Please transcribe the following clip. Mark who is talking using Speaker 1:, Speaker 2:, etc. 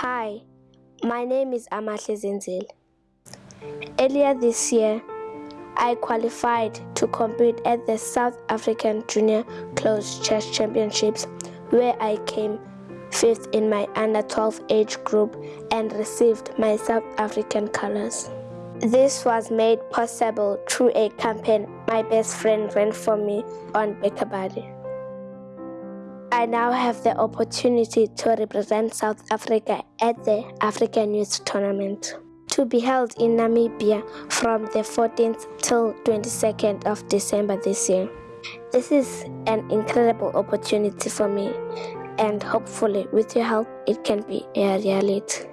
Speaker 1: Hi, my name is Amahle Zenzile. Earlier this year, I qualified to compete at the South African Junior Closed Chess Championships where I came fifth in my under 12 age group and received my South African colors. This was made possible through a campaign my best friend ran for me on BackaBuddy. I now have the opportunity to represent South Africa at the African Youth Tournament to be held in Namibia from the 14th till 22nd of December this year. This is an incredible opportunity for me and hopefully with your help it can be a reality.